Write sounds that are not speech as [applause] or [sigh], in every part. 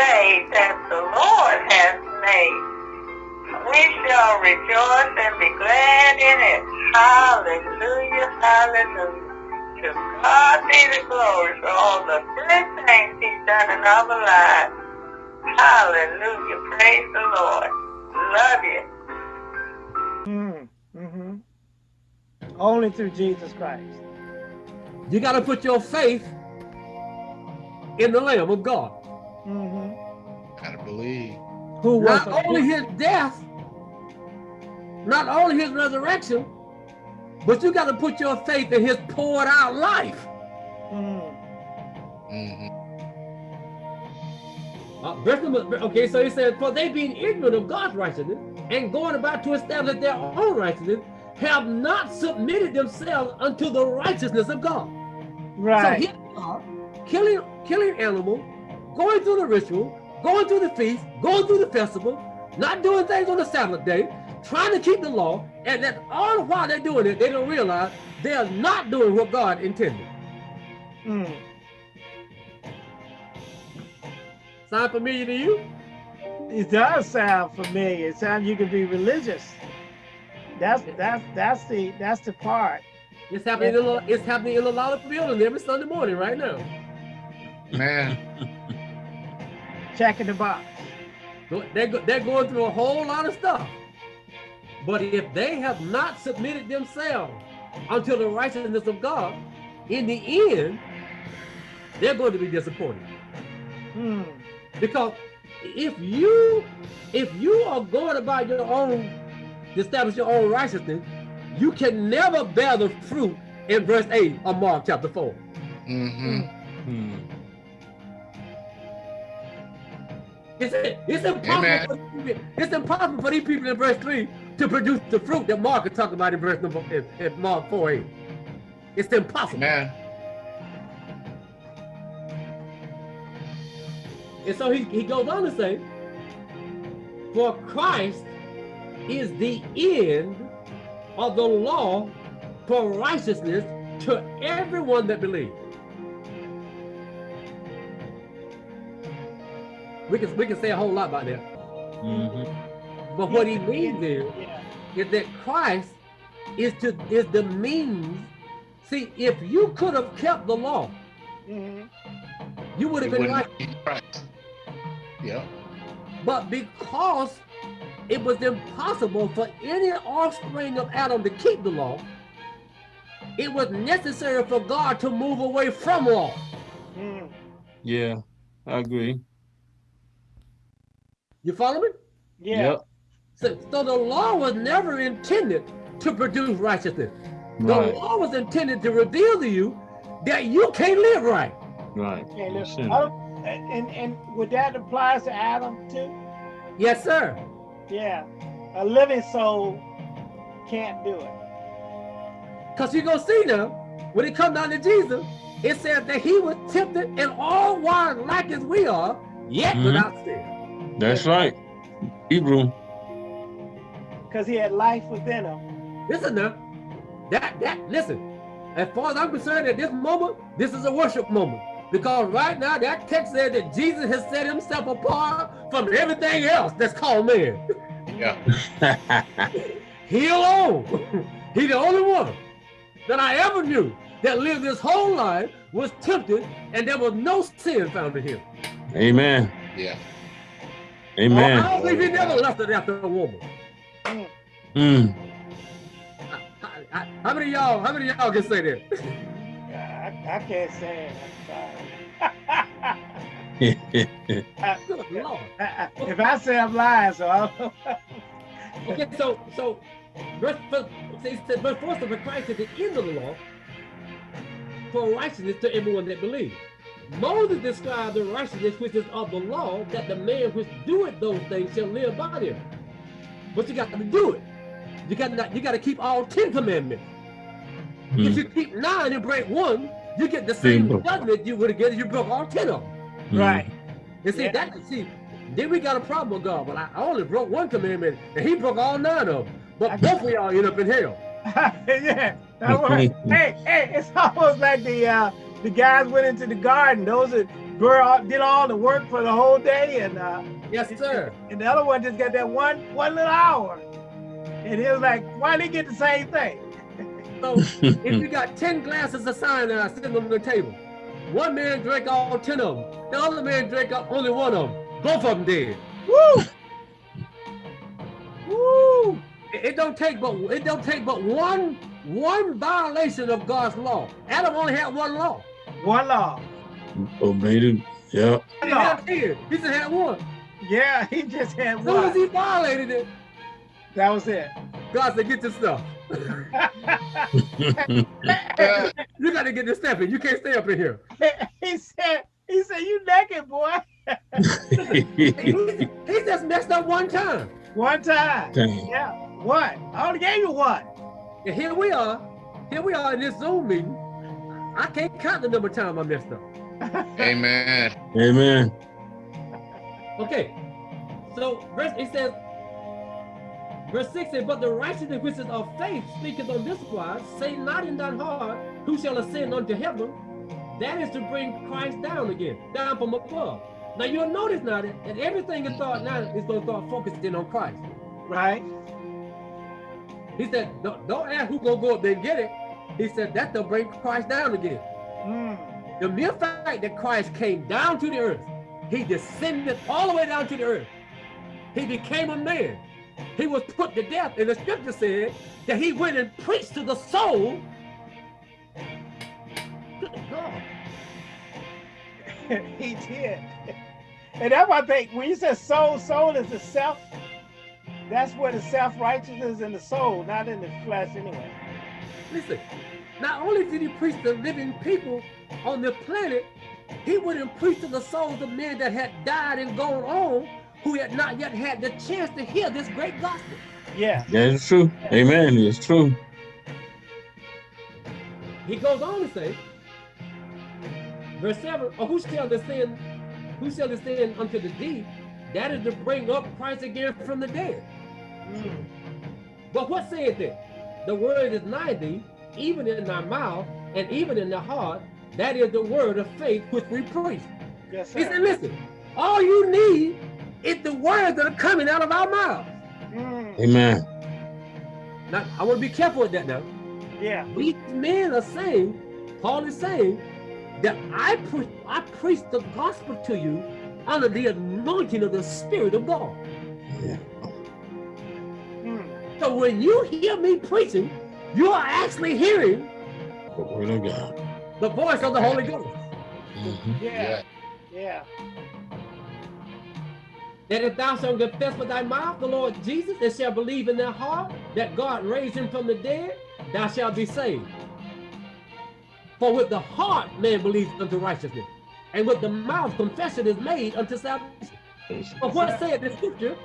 day that the Lord has made. We shall rejoice and be glad in it. Hallelujah, hallelujah. To God be the glory for all the good things he's done in our lives. Hallelujah, praise the Lord. Love you. Mm, mm-hmm. Only through Jesus Christ. You got to put your faith in the Lamb of God. Mm-hmm. Gotta believe. Who was not only his death, not only his resurrection, but you got to put your faith in his poured out life. Mm. Mm-hmm. Uh, okay, so he said, For they being ignorant of God's righteousness and going about to establish their own righteousness, have not submitted themselves unto the righteousness of God. Right. So here they are, killing, killing animal, going through the ritual, going through the feast, going through the festival, not doing things on the Sabbath day, trying to keep the law, and then all the while they're doing it, they don't realize they are not doing what God intended. Mm. Sound familiar to you? It does sound familiar. It sounds you can be religious. That's that's that's the that's the part. It's happening. In a, it's happening in a lot of buildings every Sunday morning right now. Man. [laughs] Checking the box. They're, they're going through a whole lot of stuff. But if they have not submitted themselves unto the righteousness of God, in the end, they're going to be disappointed. Hmm. Because if you if you are going about your own to establish your own righteousness, you can never bear the fruit in verse 8 of Mark chapter 4. Mm-hmm. Hmm. It's, it's, impossible for, it's impossible for these people in verse 3 to produce the fruit that Mark is talking about in verse number in, in Mark 4 8. It's impossible. Man. And so he, he goes on to say, For Christ is the end of the law for righteousness to everyone that believes. We can we can say a whole lot about that. Mm -hmm. But what he means is, is that Christ is to is the means. See, if you could have kept the law, mm -hmm. you would have been right. Yeah. But because it was impossible for any offspring of Adam to keep the law, it was necessary for God to move away from law. Mm. Yeah, I agree. You follow me? Yeah. Yep. So, so the law was never intended to produce righteousness. The Right. law was intended to reveal to you that you can't live right. Right. Okay, You're look, sinning. oh, and, and and would that apply to Adam too? Yes, sir. Yeah. A living soul can't do it. Because you're going to see now, when it comes down to Jesus, it says that he was tempted in all wise like as we are, yet Mhm. without sin. That's right. Hebrew. Because he had life within him. Listen now, that, that, listen, as far as I'm concerned at this moment, this is a worship moment. Because right now, that text said that Jesus has set himself apart from everything else that's called man. Yeah. [laughs] He alone, he the only one that I ever knew that lived his whole life was tempted and there was no sin found in him. Amen. Yeah. Amen. I don't believe he never left it after a woman. Mm. I- I- How many of y'all, how many of y'all can say that? I, I can't say it. [laughs] Good Lord. I, I, if I say I'm lying, so I don't Okay, so so verse verse it says, verse four says, "For Christ is the end of the law for righteousness to everyone that believes." Moses described the righteousness which is of the law, that the man which doeth those things shall live by them. But you got to do it. You got to you got to keep all ten commandments. If you keep nine and break one, you get the same Bingo. judgment you would have get if you broke all ten of them. right. And see Yeah. that see, then we got a problem with God. But I I only broke one commandment, and He broke all nine of them. But [laughs] both of y'all end up in hell. [laughs] yeah. That was, hey, hey, it's almost like the uh the guys went into the garden. Those that did all the work for the whole day, and uh, Yes, sir. and the other one just got that one one little hour. And he was like, "Why they get the same thing?" So if you got 10 glasses of cyanide sitting on the table, one man drank all 10 of them. The other man drank up only one of them. Both of them did. Woo! Woo! It, it don't take but it don't take but one one violation of God's law. Adam only had one law. One law. Obeyed it. Yeah. He One had 10. He just had one. Yeah, he just had As soon as one. he violated it, That was it. God said, get your stuff. [laughs] You got to get this step in. You can't stay up in here. [laughs] he said, "He said you naked, boy." He, [laughs] he just messed up one time. One time. Dang. Yeah, What? I only gave you one. And here we are. Here we are in this Zoom meeting. I can't count the number of times I messed up. [laughs] Amen. Amen. Okay. So verse it says, verse 6 says, But the righteousness which is of faith speaketh on this wise, say not in thine heart, who shall ascend unto heaven? That is to bring Christ down again, down from above. Now you'll notice now that, that everything is thought now is going to start focusing on Christ. Right? He said, don't, don't ask who gonna go up there and get it. He said that to bring Christ down again. Mm. The mere fact that Christ came down to the earth, he descended all the way down to the earth. He became a man. He was put to death. And the scripture said that he went and preached to the soul. Good God. [laughs] he did. And that's why I think when you say soul, soul is the self. That's where the self-righteousness is in the soul, not in the flesh anyway. Listen, not only did he preach to living people on the planet, he went and preached to the souls of men that had died and gone on, who had not yet had the chance to hear this great gospel. Yeah. That is true. Amen. It's true. He goes on to say, verse 7, or who shall descend, who shall descend unto the deep? That is to bring up Christ again from the dead. Mm. But what saith it? The word is nigh thee, even in thy mouth, and even in thy heart. That is the word of faith which we preach. Yes, sir. He said, listen, all you need is the words that are coming out of our mouths. Mm. Amen. Now, I want to be careful with that now. Yeah. These men are saying, Paul is saying, that I, pre I preach the gospel to you under the anointing of the Spirit of God. Mm. So when you hear me preaching, you are actually hearing The word of God. the voice of the Holy Ghost. Mhm. Yeah. Yeah. That if thou shalt confess with thy mouth the Lord Jesus and shalt believe in thy heart that God raised him from the dead, thou shalt be saved. For with the heart man believes unto righteousness, and with the mouth confession is made unto salvation. But what saith the scripture?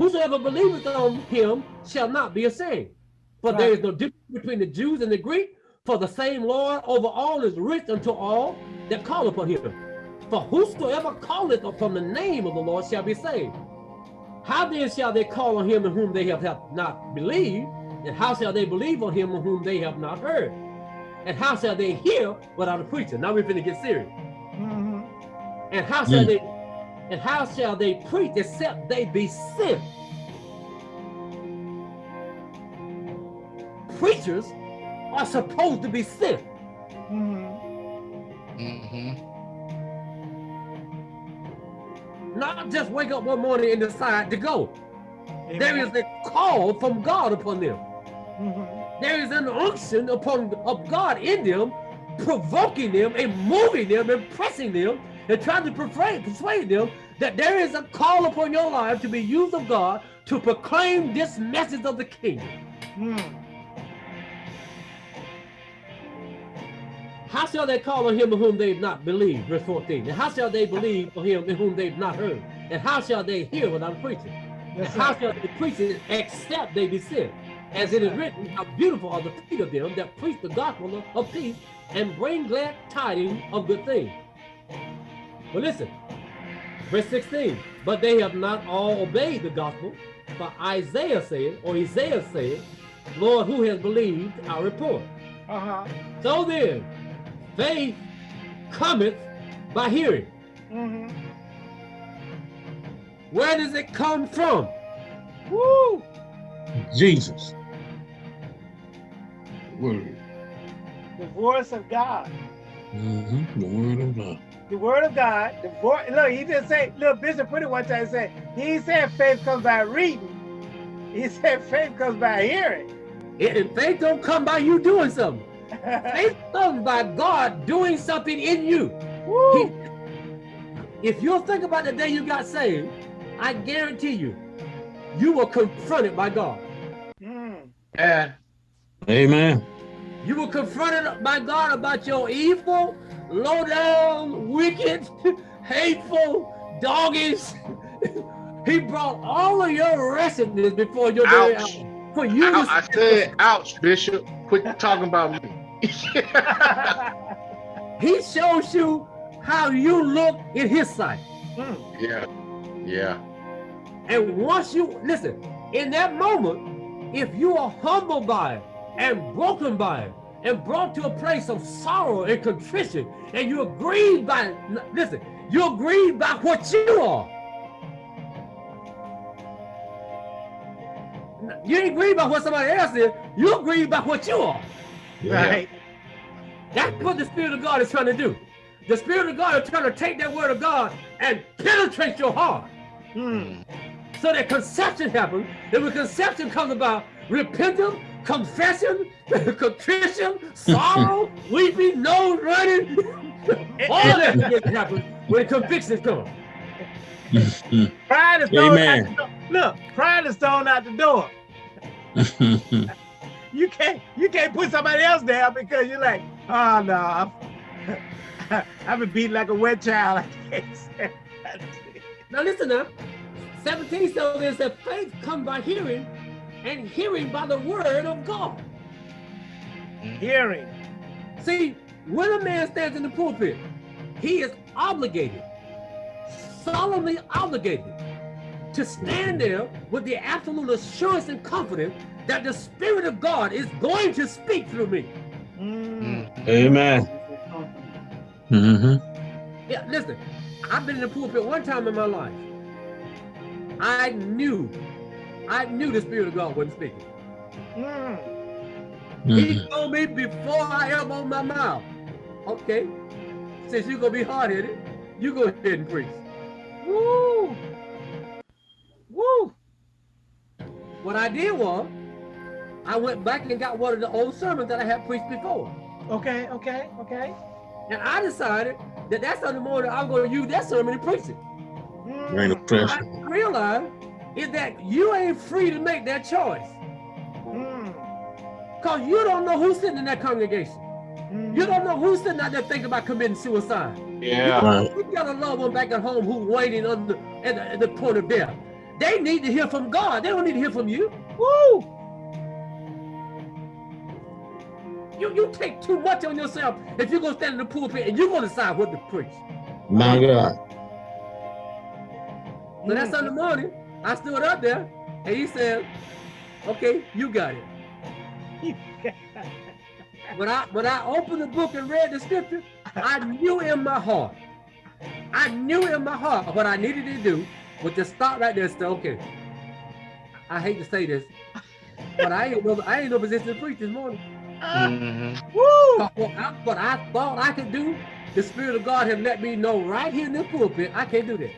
Whosoever believeth on him shall not be ashamed. For there is no difference between the Jews and the Greek, for the same Lord over all is rich unto all that call upon him. For whosoever calleth upon the name of the Lord shall be saved. How then shall they call on him in whom they have, have not believed? And how shall they believe on him in whom they have not heard? And how shall they hear without a preacher? Now we're finna get serious. Mhm. And how shall Mm. they and how shall they preach except they be sent? Preachers are supposed to be sent. Mhm. Mm-hmm. Not just wake up one morning and decide to go. There is a call from God upon them. Mhm. There is an unction upon of God in them, provoking them and moving them and pressing them and trying to persuade, persuade them that there is a call upon your life to be used of God to proclaim this message of the kingdom. Mm. How shall they call on him in whom they've not believed? Verse 14. And how shall they believe on him in whom they've not heard? And how shall they hear without preaching? And Yes, how shall they preach it except they be sent? As it is written, how beautiful are the feet of them that preach the gospel of, of peace and bring glad tidings of good things. But listen, verse 16. But they have not all obeyed the gospel. For Isaiah said, or Isaiah said, Lord, who has believed our report? Uh-huh. So then, faith cometh by hearing, Mm-hmm. Where does it come from? Woo! Jesus. Word. The voice of God. Mm-hmm. The word of God. The word of God. The voice. Look, he just say, look, Bishop put it one time. He said, he said faith comes by reading. He [laughs] said faith comes by hearing. And faith don't come by you doing something. [laughs] Faith comes by God doing something in you. He- if you'll think about the day you got saved, I guarantee you, you were confronted by God. Mm. And Amen. You were confronted by God about your evil, low down, wicked, hateful doggies. [laughs] he brought all of your wretchedness before your Ouch. eyes. For you Ouch, I said, ouch, Bishop. Quit talking about me. [laughs] he shows you how you look in his sight. Mm. yeah. Yeah. And once you listen, in that moment, if you are humbled by it and broken by it and brought to a place of sorrow and contrition, and you're grieved by, listen, you're grieved by what you are. You ain't grieved by what somebody else is, you're grieved by what you are. Yeah. Right. That's what the Spirit of God is trying to do. The Spirit of God is trying to take that word of God and penetrate your heart. Mm. So that conception happens, and when conception comes about, repentance, confession, [laughs] contrition, sorrow, [laughs] weeping, nose running, [laughs] all that begins to happen when conviction comes. Pride is thrown Amen. out the door. Look, pride is thrown out the door. You can't you can't put somebody else down because you're like, oh no, I'm, I've been beaten like a wet child. I can't say that. Now listen up. 17 says is that faith comes by hearing, and hearing by the word of God. Hearing. See, when a man stands in the pulpit, he is obligated, solemnly obligated, to stand there with the absolute assurance and confidence that the Spirit of God is going to speak through me. Amen. Mm. Amen. hmm Yeah, listen, I've been in the pulpit one time in my life. I knew, I knew the Spirit of God wasn't speaking. Mm. He told me before I ever opened my mouth, okay, since you're gonna be hard-headed, you go ahead and preach. Woo! Woo! What I did was, I went back and got one of the old sermons that I had preached before. Okay, okay, okay. And I decided that that Sunday morning I'm going to use that sermon and preach it. Mm. Bring the What pressure. I realized is that you ain't free to make that choice. Mm. Because you don't know who's sitting in that congregation. Mm. You don't know who's sitting out there thinking about committing suicide. Yeah. Right. You got a loved one back at home who's waiting on the, at, the, at the point of death. They need to hear from God. They don't need to hear from you. Woo! You you take too much on yourself if you're gonna stand in the pulpit and you're gonna decide what to preach. My God. So that's Mm. Sunday morning, I stood up there and he said, Okay, you got it. When I when I opened the book and read the scripture, I knew in my heart, I knew in my heart what I needed to do was to stop right there and say, okay. I hate to say this, but I ain't no I ain't no position to preach this morning. hmm Woo! What I, what I thought I could do, the Spirit of God have let me know right here in the pulpit, I can't do that.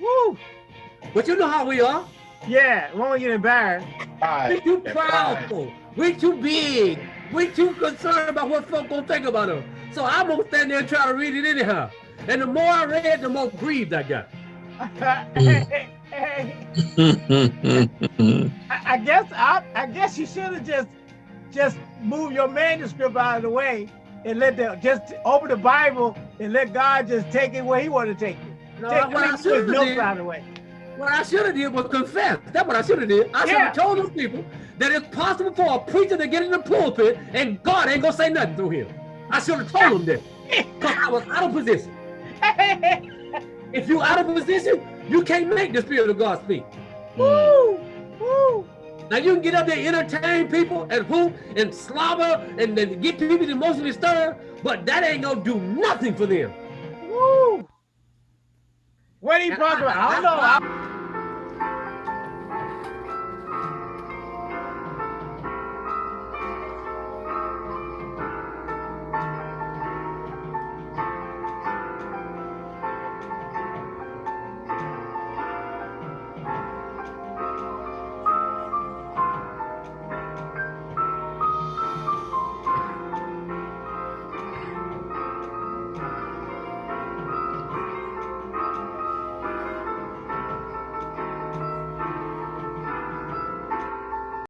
Woo! But you know how we are. Yeah, we won't get embarrassed. We Pride. too That pride. proudful. We too big. We're too concerned about what folk gonna think about us. So I'm gonna stand there and try to read it anyhow. And the more I read, the more grieved I got. Hey, [laughs] hey, I, I guess I, I guess you should have just just move your manuscript out of the way and let the just open the Bible and let God just take it where He want to take it. No, Take, what I I mean, should put have notes out of the way. What I should have did was confess. That's what I should have did. I should Yeah. have told those people that it's possible for a preacher to get in the pulpit and God ain't gonna say nothing through him. I should have told them that. [laughs] Because I was out of position. If you out of position, you can't make the Spirit of God speak. Woo! Woo! Now you can get up there, entertain people, and hoop and slobber, and then get people emotionally stirred, but that ain't gonna do nothing for them. Woo! what he talking about. I don't know.